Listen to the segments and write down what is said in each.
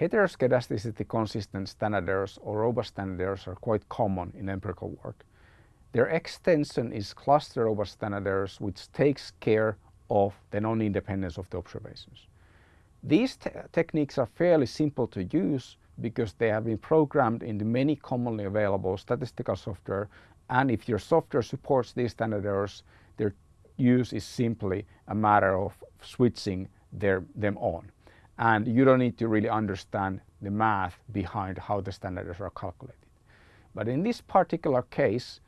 heteroscedasticity consistent standard errors or robust standard errors are quite common in empirical work. Their extension is cluster robust standard errors which takes care of the non-independence of the observations. These te techniques are fairly simple to use because they have been programmed into many commonly available statistical software and if your software supports these standard errors their use is simply a matter of switching their, them on and you don't need to really understand the math behind how the standard errors are calculated. But in this particular case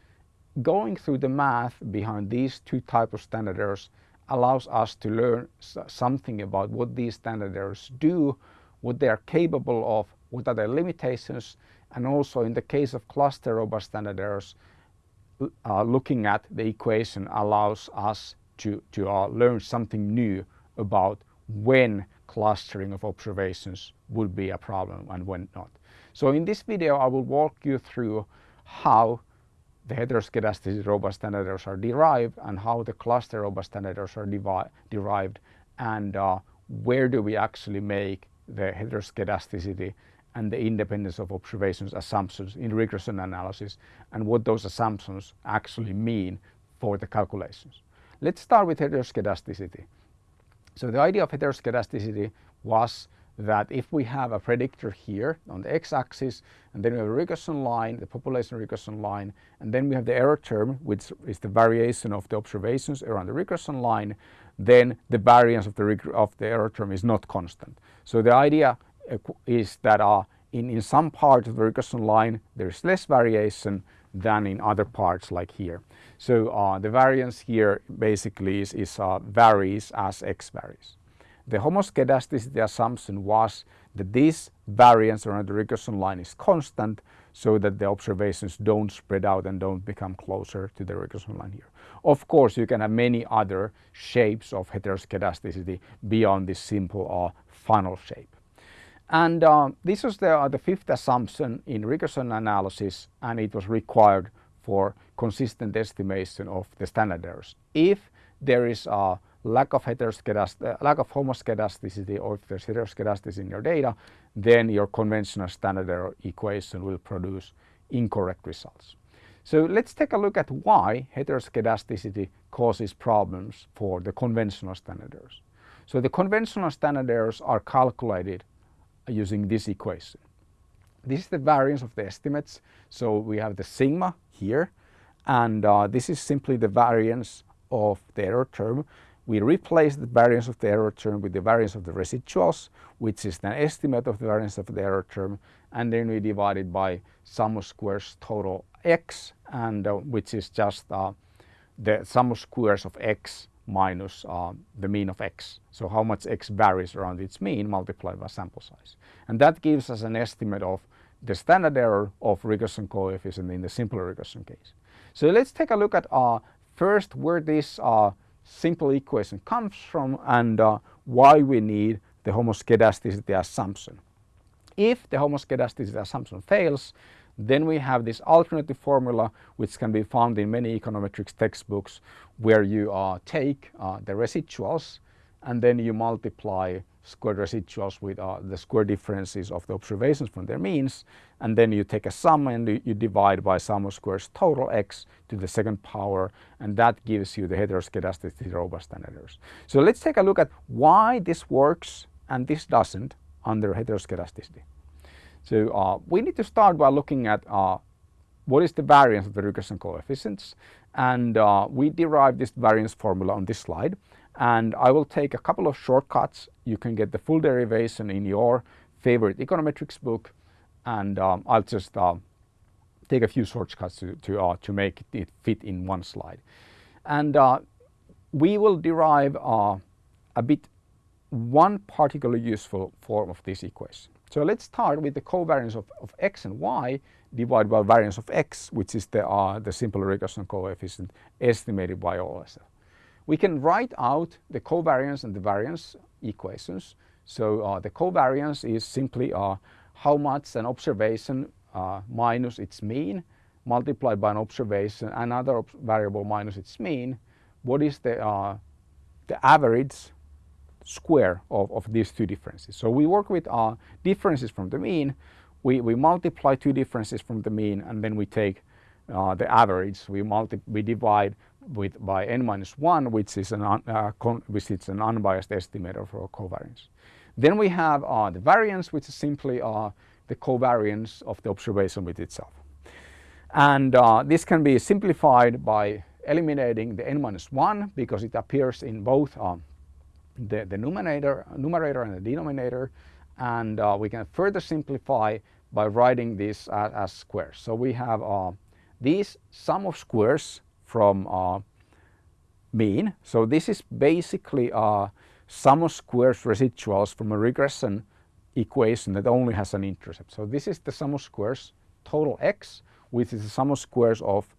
going through the math behind these two types of standard errors allows us to learn something about what these standard errors do, what they are capable of, what are their limitations, and also in the case of cluster robust standard errors, uh, looking at the equation allows us to, to uh, learn something new about when clustering of observations would be a problem and when not. So in this video I will walk you through how the heteroscedasticity robust standard errors are derived and how the cluster robust standard errors are derived and uh, where do we actually make the heteroscedasticity and the independence of observations assumptions in regression analysis and what those assumptions actually mean for the calculations. Let's start with heteroscedasticity. So the idea of heteroscedasticity was that if we have a predictor here on the x-axis and then we have a regression line, the population regression line, and then we have the error term which is the variation of the observations around the regression line, then the variance of the, of the error term is not constant. So the idea uh, is that uh, in, in some part of the regression line there is less variation than in other parts like here. So uh, the variance here basically is, is uh, varies as x varies. The homoscedasticity assumption was that this variance around the regression line is constant so that the observations don't spread out and don't become closer to the regression line here. Of course you can have many other shapes of heteroscedasticity beyond this simple uh, funnel shape. And uh, this was the, uh, the fifth assumption in regression analysis and it was required for consistent estimation of the standard errors. If there is a lack of heteroscedasticity, uh, lack of homoscedasticity or if there's heteroscedasticity in your data, then your conventional standard error equation will produce incorrect results. So let's take a look at why heteroscedasticity causes problems for the conventional standard errors. So the conventional standard errors are calculated using this equation. This is the variance of the estimates. So we have the sigma here and uh, this is simply the variance of the error term we replace the variance of the error term with the variance of the residuals, which is the estimate of the variance of the error term, and then we divide it by sum of squares total x, and uh, which is just uh, the sum of squares of x minus uh, the mean of x. So how much x varies around its mean multiplied by sample size. And that gives us an estimate of the standard error of regression coefficient in the simple regression case. So let's take a look at uh, first where this uh, simple equation comes from and uh, why we need the homoscedasticity assumption. If the homoscedasticity assumption fails, then we have this alternative formula which can be found in many econometrics textbooks where you uh, take uh, the residuals and then you multiply squared residuals with uh, the square differences of the observations from their means and then you take a sum and you, divide by sum of squares total x to the second power and that gives you the heteroscedasticity robust errors. So let's take a look at why this works and this doesn't under heteroscedasticity. So uh, we need to start by looking at uh, what is the variance of the regression coefficients and uh, we derive this variance formula on this slide and I will take a couple of shortcuts. You can get the full derivation in your favorite econometrics book and um, I'll just uh, take a few shortcuts to, to, uh, to make it fit in one slide. And uh, we will derive uh, a bit one particularly useful form of this equation. So let's start with the covariance of, of x and y divided by variance of x which is the, uh, the simple regression coefficient estimated by OLS we can write out the covariance and the variance equations. So uh, the covariance is simply uh, how much an observation uh, minus its mean multiplied by an observation, another variable minus its mean. What is the, uh, the average square of, of these two differences. So we work with uh, differences from the mean, we, we multiply two differences from the mean and then we take uh, the average, we, multi we divide with by n minus 1 which is an, uh, which is an unbiased estimator for covariance. Then we have uh, the variance which is simply uh, the covariance of the observation with itself. And uh, this can be simplified by eliminating the n minus 1 because it appears in both um, the, the numerator, numerator and the denominator and uh, we can further simplify by writing this as, as squares. So we have uh, these sum of squares from uh, mean. So this is basically uh, sum of squares residuals from a regression equation that only has an intercept. So this is the sum of squares total x which is the sum of squares of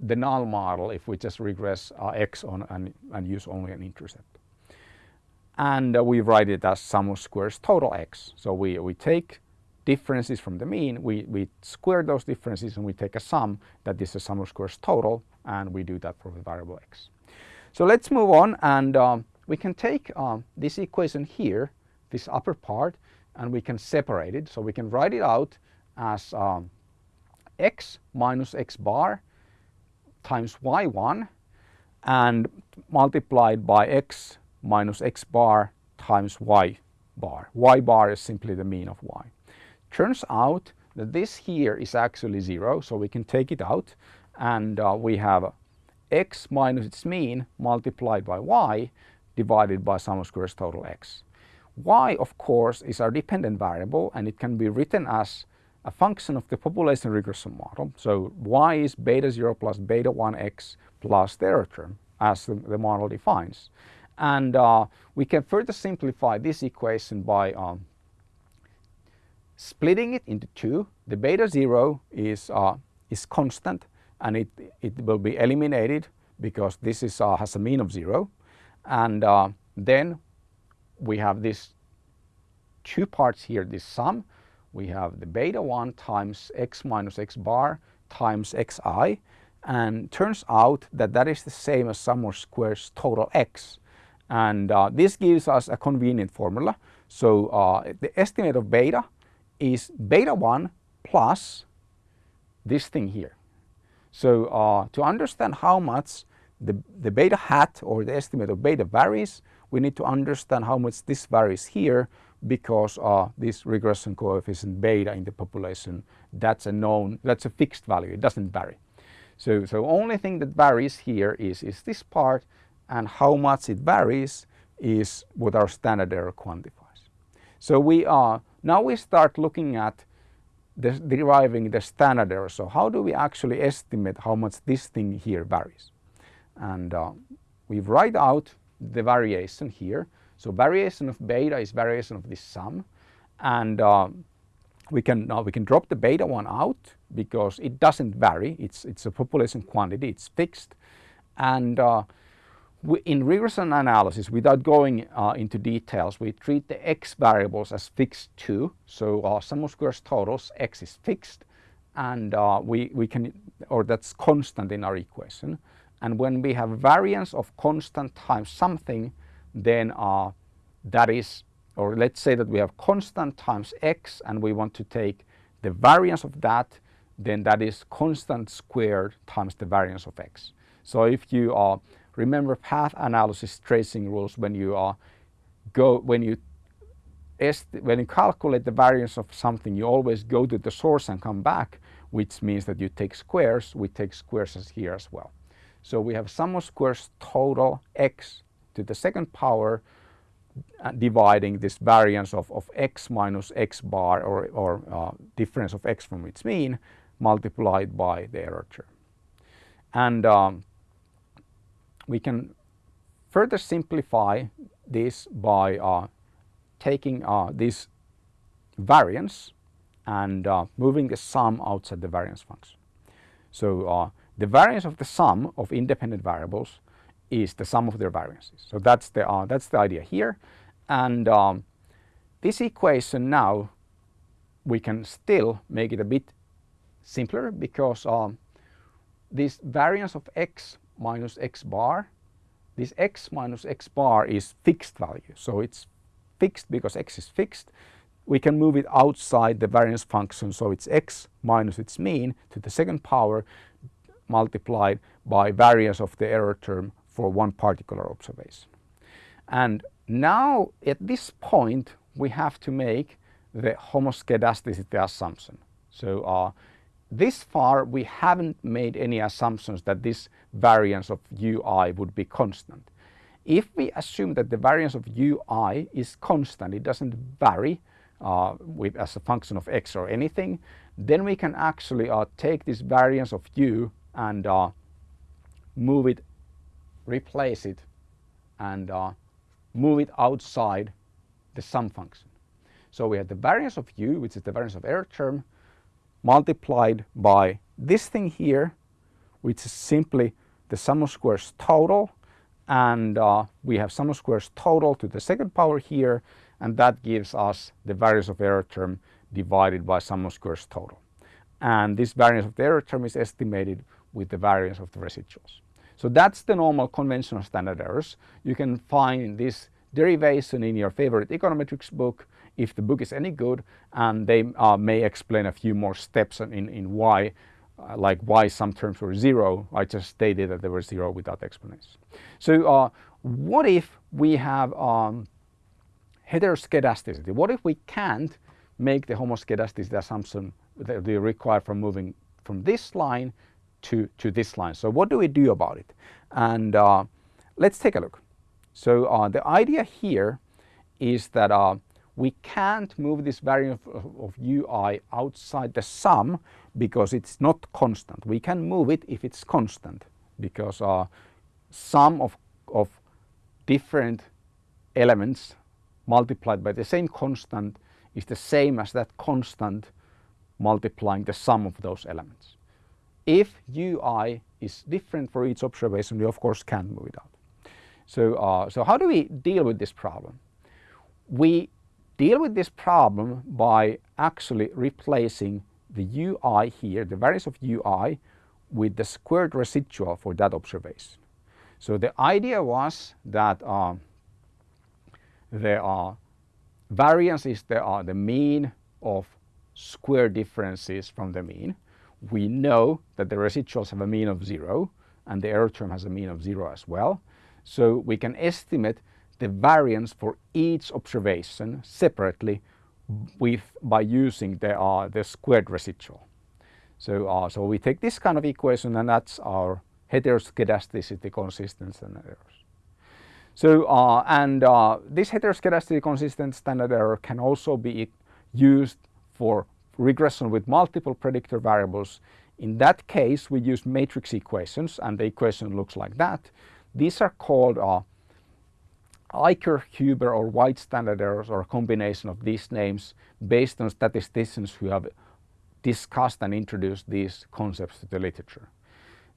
the null model if we just regress uh, x on and, and, use only an intercept. And uh, we write it as sum of squares total x. So we, we take differences from the mean, we, we square those differences and we take a sum that is the sum of squares total and we do that for the variable x. So let's move on and um, we can take um, this equation here, this upper part, and we can separate it. So we can write it out as um, x minus x bar times y1 and multiplied by x minus x bar times y bar. y bar is simply the mean of y. Turns out that this here is actually 0, so we can take it out and uh, we have x minus its mean multiplied by y divided by sum of squares total x. y of course is our dependent variable and it can be written as a function of the population regression model. So y is beta 0 plus beta 1x plus the error term as the, the model defines. And uh, we can further simplify this equation by um, splitting it into two. The beta 0 is, uh, is constant and it, it will be eliminated because this is, uh, has a mean of 0. And uh, then we have these two parts here, this sum we have the beta 1 times x minus x bar times xi and turns out that that is the same as sum of squares total x and uh, this gives us a convenient formula. So uh, the estimate of beta is beta 1 plus this thing here. So uh, to understand how much the, the beta hat or the estimate of beta varies, we need to understand how much this varies here because uh, this regression coefficient beta in the population, that's a known, that's a fixed value, it doesn't vary. So, so only thing that varies here is, is this part and how much it varies is what our standard error quantifies. So we are, now we start looking at the, deriving the standard error. So how do we actually estimate how much this thing here varies? And uh, we write out the variation here so variation of beta is variation of this sum and uh, we can now we can drop the beta one out because it doesn't vary. It's it's a population quantity. It's fixed, and uh, we, in regression analysis, without going uh, into details, we treat the x variables as fixed too. So uh, sum of squares totals x is fixed, and uh, we we can or that's constant in our equation. And when we have variance of constant times something, then uh, that is, or let's say that we have constant times x and we want to take the variance of that, then that is constant squared times the variance of x. So if you uh, remember path analysis tracing rules when you uh, go, when you when you calculate the variance of something, you always go to the source and come back, which means that you take squares. We take squares as here as well. So we have sum of squares total x to the second power uh, dividing this variance of, of x minus x bar or, or uh, difference of x from its mean multiplied by the error term. And um, we can further simplify this by uh, taking uh, this variance and uh, moving the sum outside the variance function. So uh, the variance of the sum of independent variables is the sum of their variances. So that's the, uh, that's the idea here. And um, this equation now, we can still make it a bit simpler because um, this variance of x minus x bar this x minus x bar is fixed value. So it's fixed because x is fixed. We can move it outside the variance function. So it's x minus its mean to the second power multiplied by variance of the error term for one particular observation. And now at this point we have to make the homoscedasticity assumption. So uh, this far we haven't made any assumptions that this variance of ui would be constant. If we assume that the variance of ui is constant, it doesn't vary uh, with, as a function of x or anything, then we can actually uh, take this variance of u and uh, move it, replace it and uh, move it outside the sum function. So we have the variance of u, which is the variance of error term, multiplied by this thing here, which is simply the sum of squares total. And uh, we have sum of squares total to the second power here, and that gives us the variance of error term divided by sum of squares total. And this variance of the error term is estimated with the variance of the residuals. So that's the normal conventional standard errors. You can find this derivation in your favorite econometrics book if the book is any good and they uh, may explain a few more steps in, in why uh, like why some terms were zero. I just stated that they were zero without explanation. So uh, what if we have um, heteroskedasticity? What if we can't make the homoskedasticity assumption that we require from moving from this line to, to this line? So what do we do about it? And uh, let's take a look. So uh, the idea here is that uh, we can't move this variance of, of, ui outside the sum because it's not constant. We can move it if it's constant because uh, sum of, of different elements multiplied by the same constant is the same as that constant multiplying the sum of those elements. If ui is different for each observation, we of course can move it out. So, uh, so how do we deal with this problem? We deal with this problem by actually replacing the ui here, the variance of ui, with the squared residual for that observation. So the idea was that uh, the uh, variance is the, uh, the mean of square differences from the mean. We know that the residuals have a mean of zero and the error term has a mean of zero as well. So we can estimate the variance for each observation separately with by using the, uh, the squared residual. So, uh, so we take this kind of equation and that's our heteroskedasticity consistent standard errors. So, uh, and uh, this heteroskedasticity consistent standard error can also be used for regression with multiple predictor variables. In that case, we use matrix equations and the equation looks like that. These are called uh, Eicker, Huber or White standard errors or a combination of these names based on statisticians who have discussed and introduced these concepts to the literature.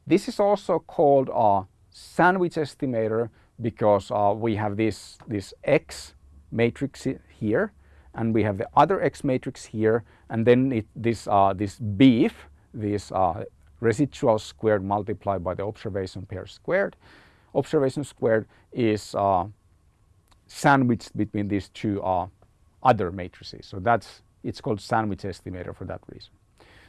This is also called a sandwich estimator because uh, we have this, this X matrix here and we have the other X matrix here and then it, this, uh, this beef, this uh, residual squared multiplied by the observation pair squared. Observation squared is uh, sandwiched between these two uh, other matrices. So that's it's called sandwich estimator for that reason.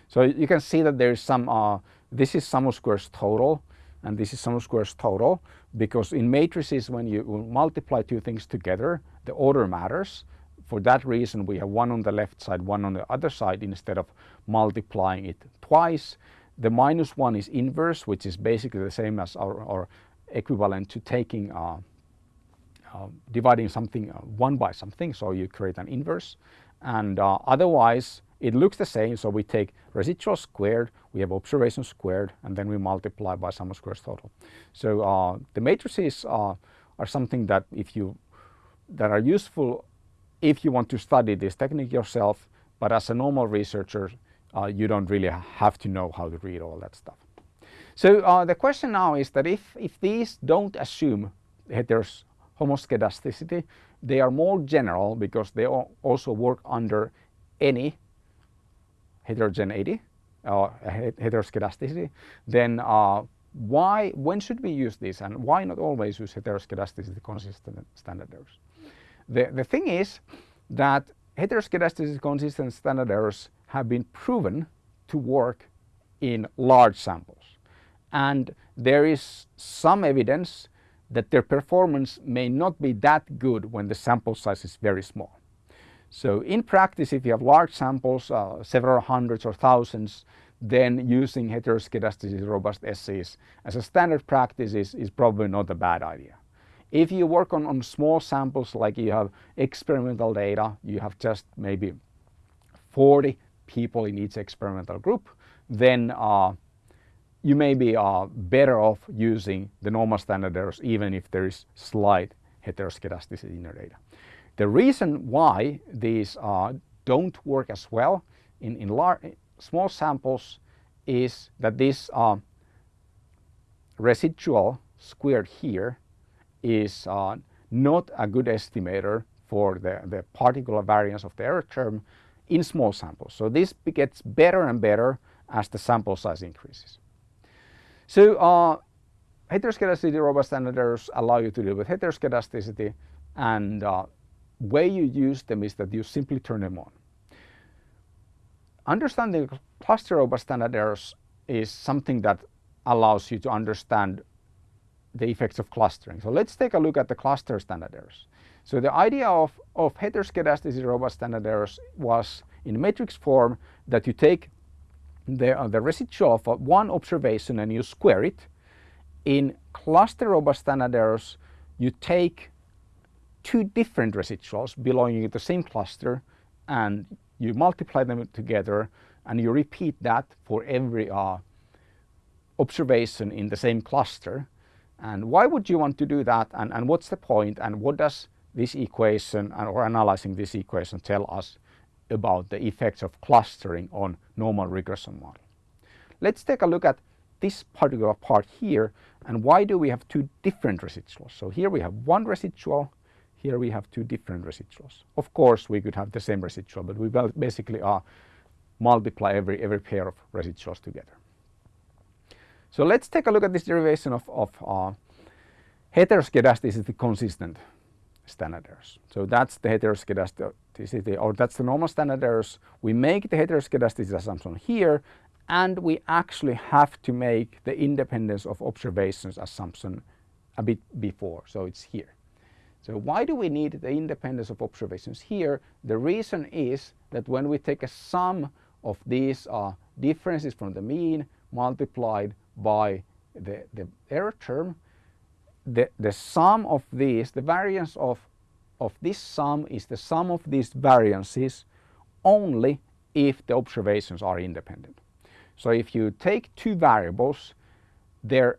So you can see that there is some, uh, this is sum of squares total and this is sum of squares total because in matrices when you multiply two things together the order matters. For that reason we have one on the left side, one on the other side instead of multiplying it twice. The minus one is inverse which is basically the same as our, our equivalent to taking uh, uh, dividing something uh, one by something, so you create an inverse. And uh, otherwise, it looks the same, so we take residual squared, we have observation squared, and then we multiply by sum of squares total. So uh, the matrices uh, are something that if you that are useful if you want to study this technique yourself, but as a normal researcher, uh, you don't really have to know how to read all that stuff. So the question now is that if, if these don't assume heteros homoskedasticity. They are more general because they also work under any heterogeneity or uh, heteroskedasticity. Then uh, why, when should we use this and why not always use heteroskedasticity consistent standard errors? The, the thing is that heteroskedasticity consistent standard errors have been proven to work in large samples and there is some evidence that their performance may not be that good when the sample size is very small. So in practice if you have large samples, uh, several hundreds or thousands, then using heteroskedasticity robust SEs as a standard practice is, is probably not a bad idea. If you work on, on small samples like you have experimental data, you have just maybe 40 people in each experimental group, then uh, you may be uh, better off using the normal standard errors even if there is slight heteroskedasticity in your data. The reason why these uh, don't work as well in, in large, small samples is that this uh, residual squared here is uh, not a good estimator for the, the particular variance of the error term in small samples. So this gets better and better as the sample size increases. So uh, heteroskedasticity robust standard errors allow you to deal with heteroskedasticity and uh, way you use them is that you simply turn them on. Understanding cluster robust standard errors is something that allows you to understand the effects of clustering. So let's take a look at the cluster standard errors. So the idea of, of heteroskedasticity robust standard errors was in matrix form that you take the, uh, the residual of one observation and you square it. In cluster robust standard errors, you take two different residuals belonging to the same cluster and you multiply them together and you repeat that for every uh, observation in the same cluster. And why would you want to do that and, and what's the point? and what does this equation or analyzing this equation tell us about the effects of clustering on normal regression model. Let's take a look at this particular part here and why do we have two different residuals. So here we have one residual, here we have two different residuals. Of course we could have the same residual but we basically are multiply every, every pair of residuals together. So let's take a look at this derivation of, of uh, heteroskedasticity consistent standard errors. So that's the heteroskedasticity or that's the normal standard errors. We make the heteroskedasticity assumption here and we actually have to make the independence of observations assumption a bit before, so it's here. So why do we need the independence of observations here? The reason is that when we take a sum of these uh, differences from the mean multiplied by the, the error term, the, the sum of these, the variance of, of this sum is the sum of these variances only if the observations are independent. So if you take two variables, their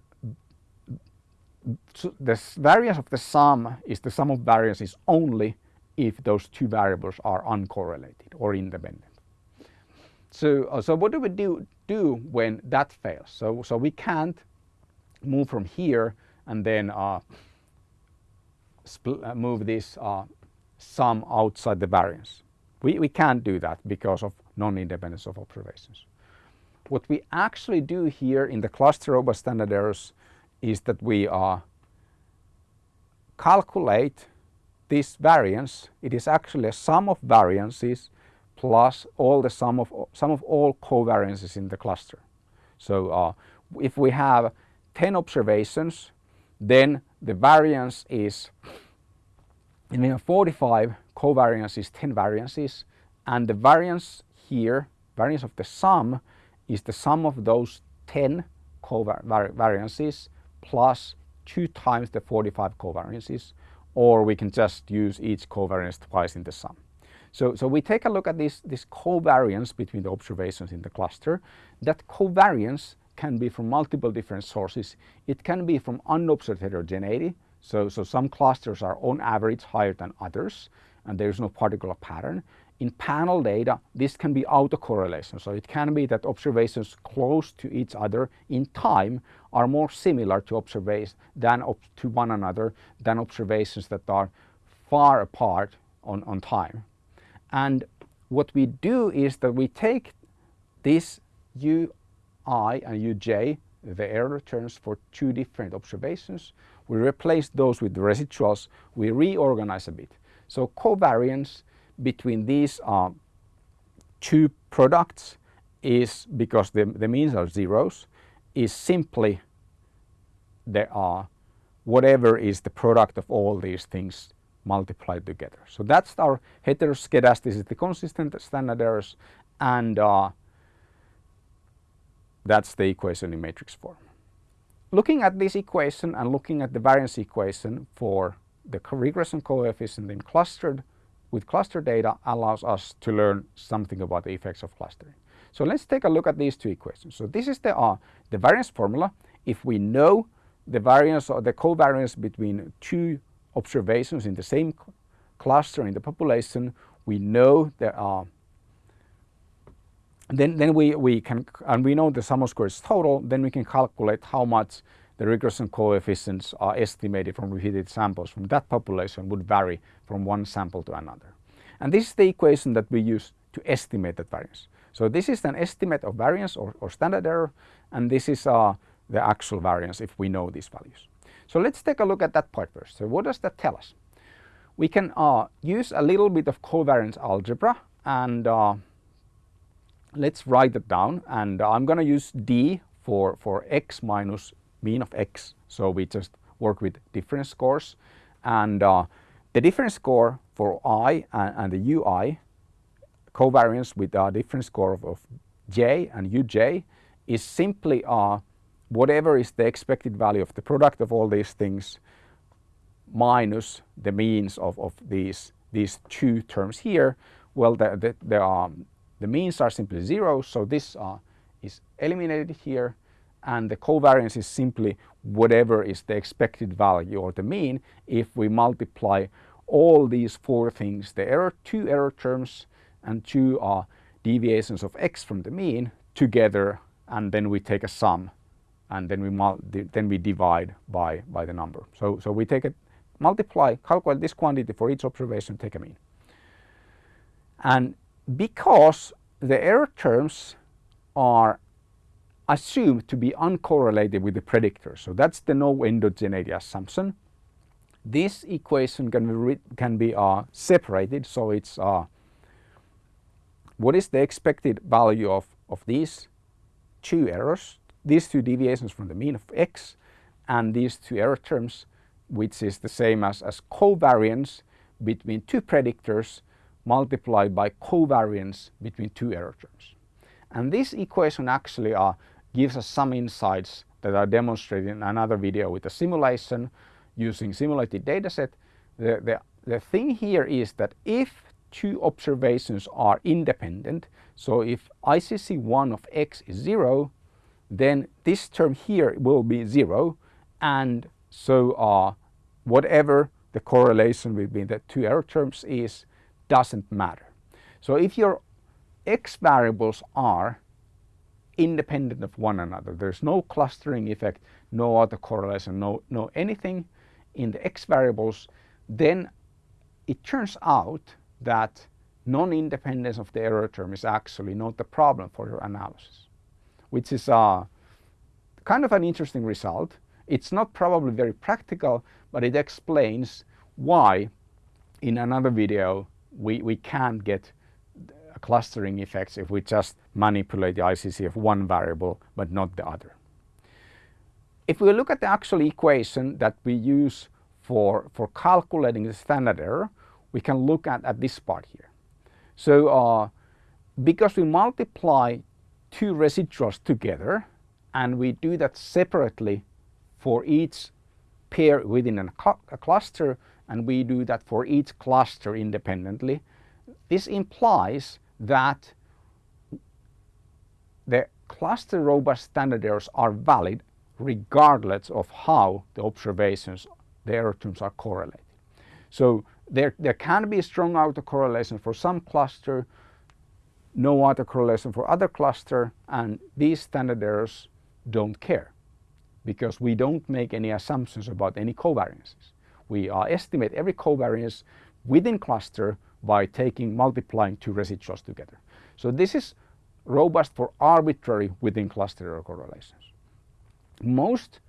the variance of the sum is the sum of variances only if those two variables are uncorrelated or independent. So, uh, so what do we do, do when that fails? So, so we can't move from here and then uh, uh, move this uh, sum outside the variance. We, we can't do that because of non-independence of observations. What we actually do here in the cluster robust standard errors is that we uh, calculate this variance. It is actually a sum of variances plus all the sum of sum of all covariances in the cluster. So uh, if we have 10 observations then the variance is, in have 45 covariance is 10 variances and the variance here, variance of the sum is the sum of those 10 covariances plus 2 times the 45 covariances or we can just use each covariance twice in the sum. So, so we take a look at this, this covariance between the observations in the cluster. That covariance can be from multiple different sources. It can be from unobserved heterogeneity. So, so some clusters are on average higher than others and there is no particular pattern. In panel data, this can be autocorrelation. So it can be that observations close to each other in time are more similar to observations than to one another than observations that are far apart on, on time. And what we do is that we take this u i and uj the error terms for two different observations. We replace those with the residuals. We reorganize a bit. So covariance between these uh, two products is because the, the means are zeros is simply there are whatever is the product of all these things multiplied together. So that's our heteroskedasticity, consistent standard errors and uh, that's the equation in matrix form. Looking at this equation and looking at the variance equation for the regression coefficient in clustered with cluster data allows us to learn something about the effects of clustering. So let's take a look at these two equations. So this is the, uh, the variance formula. If we know the variance or the covariance between two observations in the same cluster in the population, we know there are then, then we, we can, and we know the sum of squares total, then we can calculate how much the regression coefficients are estimated from repeated samples from that population would vary from one sample to another. And this is the equation that we use to estimate that variance. So this is an estimate of variance or, or standard error, and this is uh, the actual variance if we know these values. So let's take a look at that part first. So what does that tell us? We can uh, use a little bit of covariance algebra and uh, let's write it down and I'm going to use D for, for x minus mean of x. So we just work with difference scores and uh, the difference score for i and, and the ui covariance with a difference score of, of, j and uj is simply uh, whatever is the expected value of the product of all these things minus the means of, of these, these two terms here. Well, the, the, the, um, the means are simply zero, so this uh, is eliminated here and the covariance is simply whatever is the expected value or the mean if we multiply all these four things, the error, two error terms and two uh, deviations of x from the mean together and then we take a sum and then we then we divide by by the number. So so we take a multiply calculate this quantity for each observation take a mean. And because the error terms are assumed to be uncorrelated with the predictor. So that's the no endogeneity assumption. This equation can be, can be uh, separated. So it's uh, what is the expected value of, of these two errors these two deviations from the mean of x and these two error terms which is the same as, as covariance between two predictors multiplied by covariance between two error terms. And this equation actually uh, gives us some insights that are demonstrated in another video with a simulation using simulated dataset. The, the, the thing here is that if two observations are independent, so if ICC1 of x is 0, then this term here will be zero and so uh, whatever the correlation between the two error terms is doesn't matter. So if your x variables are independent of one another, there's no clustering effect, no autocorrelation, no, no anything in the x variables, then it turns out that non-independence of the error term is actually not the problem for your analysis which is uh, kind of an interesting result. It's not probably very practical, but it explains why in another video we, we can't get clustering effects if we just manipulate the ICC of one variable but not the other. If we look at the actual equation that we use for, for calculating the standard error, we can look at, at this part here. So uh, because we multiply two residuals together and we do that separately for each pair within a, a cluster and we do that for each cluster independently. This implies that the cluster robust standard errors are valid regardless of how the observations, the error terms are correlated. So there, there can be a strong autocorrelation for some cluster no autocorrelation for other cluster and these standard errors don't care because we don't make any assumptions about any covariances. We uh, estimate every covariance within cluster by taking multiplying two residuals together. So this is robust for arbitrary within cluster correlations. most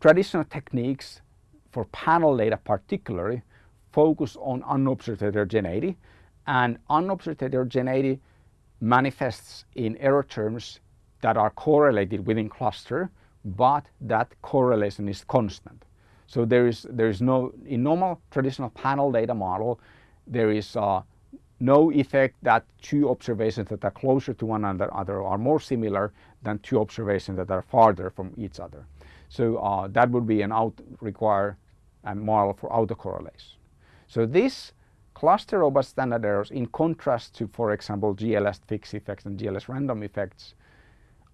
traditional techniques for panel data particularly focus on unobserved heterogeneity and unobserved heterogeneity manifests in error terms that are correlated within cluster but that correlation is constant. So there is, there is no, in normal traditional panel data model, there is uh, no effect that two observations that are closer to one another are more similar than two observations that are farther from each other. So uh, that would be an out require a model for autocorrelation. So this cluster robust standard errors in contrast to for example GLS fixed effects and GLS random effects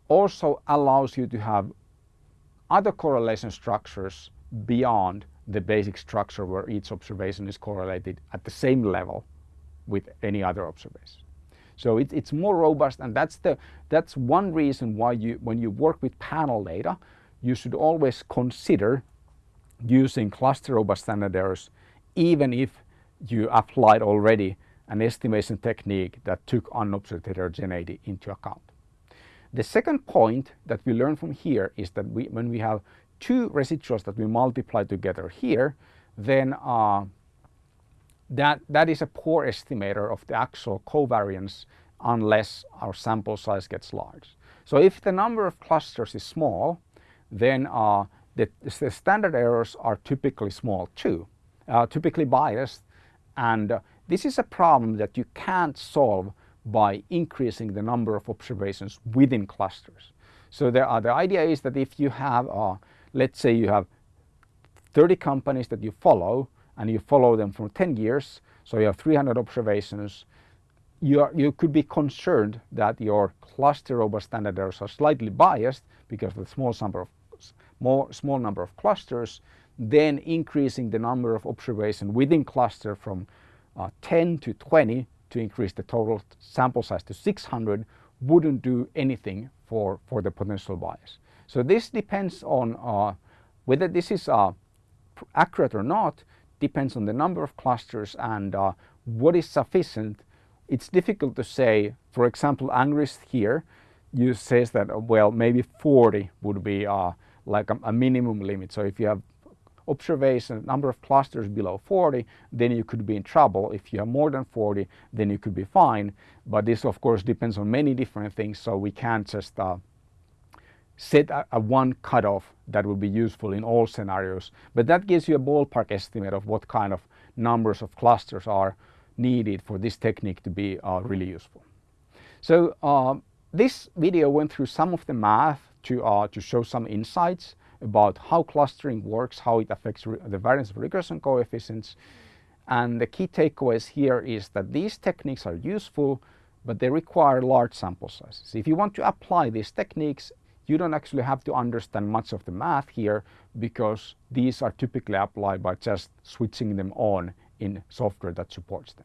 also allows you to have other correlation structures beyond the basic structure where each observation is correlated at the same level with any other observation. So it, it's more robust and that's, the, that's one reason why you, when you work with panel data, you should always consider using cluster robust standard errors even if you applied already an estimation technique that took unobserved heterogeneity into account. The second point that we learn from here is that we, when we have two residuals that we multiply together here, then uh, that, that is a poor estimator of the actual covariance unless our sample size gets large. So if the number of clusters is small, then uh, the, the, standard errors are typically small too, uh, typically biased. And uh, this is a problem that you can't solve by increasing the number of observations within clusters. So there are, the idea is that if you have, uh, let's say you have 30 companies that you follow and you follow them for 10 years, so you have 300 observations, you, are, you could be concerned that your cluster robust standard errors are slightly biased because of the small number of more, small number of clusters, then increasing the number of observations within cluster from uh, 10 to 20 to increase the total sample size to 600 wouldn't do anything for, for the potential bias. So this depends on uh, whether this is uh, accurate or not depends on the number of clusters and uh, what is sufficient. It's difficult to say, for example, Angrist here you says that well maybe 40 would be uh, like a, a minimum limit. So if you have observation number of clusters below 40 then you could be in trouble if you have more than 40 then you could be fine but this of course depends on many different things so we can't just uh, set a, a, one cutoff that will be useful in all scenarios but that gives you a ballpark estimate of what kind of numbers of clusters are needed for this technique to be uh, really useful. So uh, this video went through some of the math to, uh, to show some insights about how clustering works, how it affects the variance of regression coefficients. And the key takeaways here is that these techniques are useful, but they require large sample sizes. If you want to apply these techniques, you don't actually have to understand much of the math here because these are typically applied by just switching them on in software that supports them.